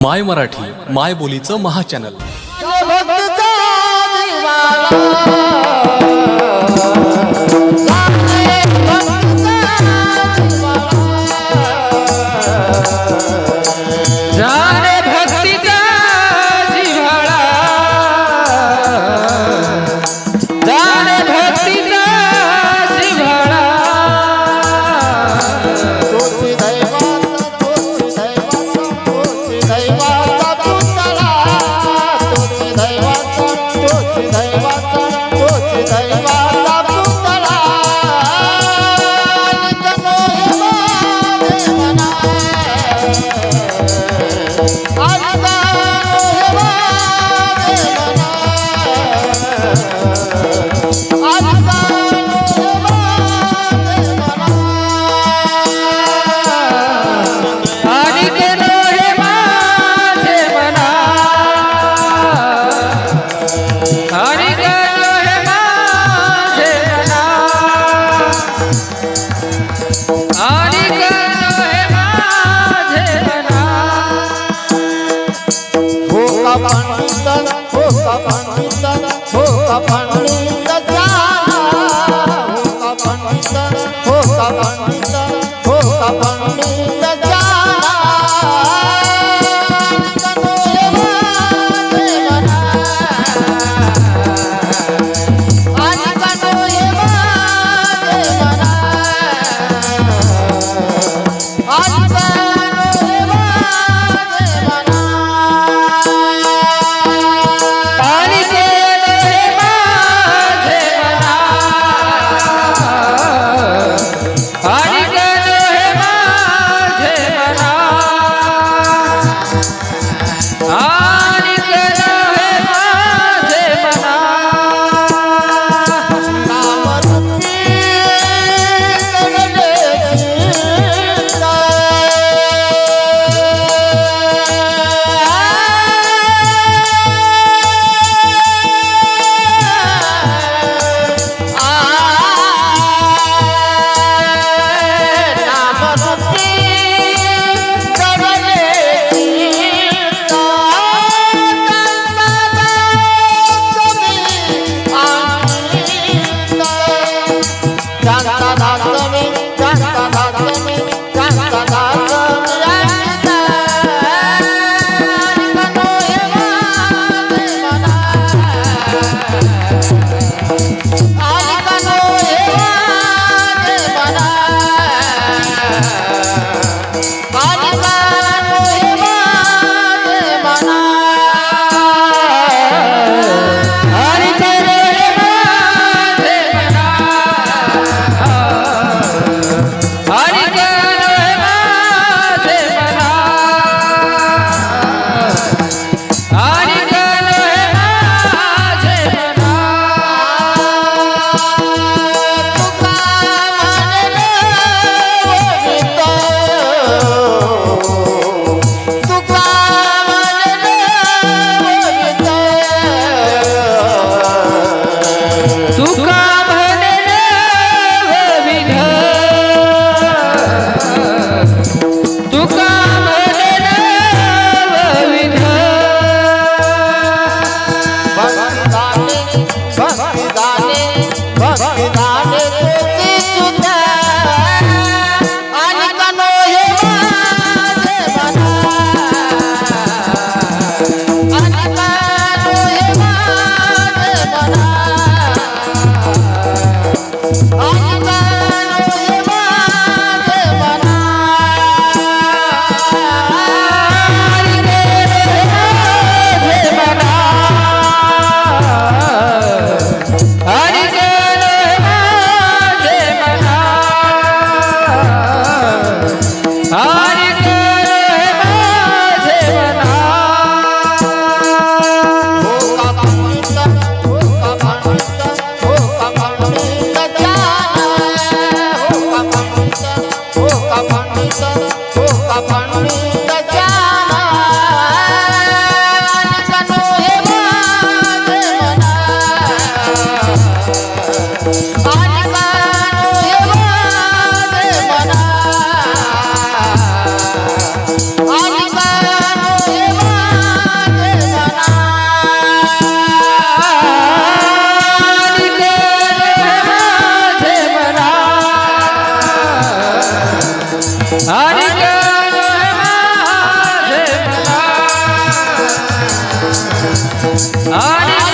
माय मराठी माय बोलीचं महाचॅनल પપણી Hare